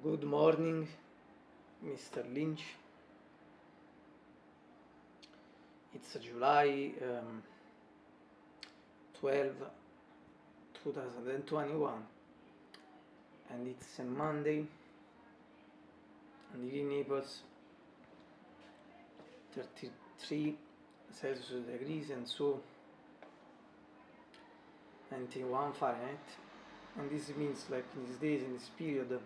Good morning, Mr. Lynch. It's July um, 12, 2021, and it's a Monday, and in Naples, 33 Celsius degrees, and so 91 Fahrenheit. And this means, like, in these days, in this period,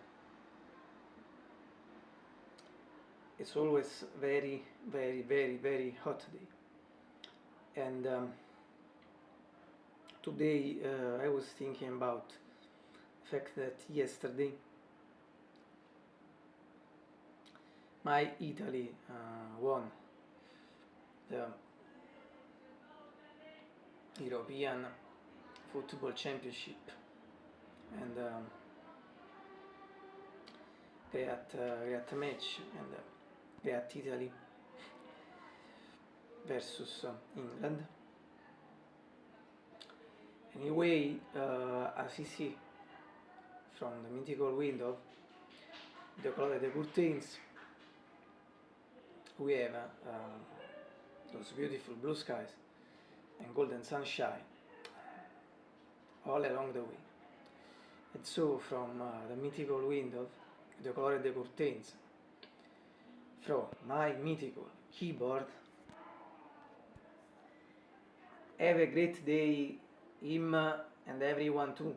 it's always very, very, very, very hot day. And um, today uh, I was thinking about the fact that yesterday my Italy uh, won the European Football Championship and um, great, uh, great match and uh, at Italy versus England. Anyway, uh, as you see from the mythical window, the color of the curtains, we have uh, those beautiful blue skies and golden sunshine all along the way. And so from uh, the mythical window, the color of the curtains, from my mythical keyboard. Have a great day, him and everyone too.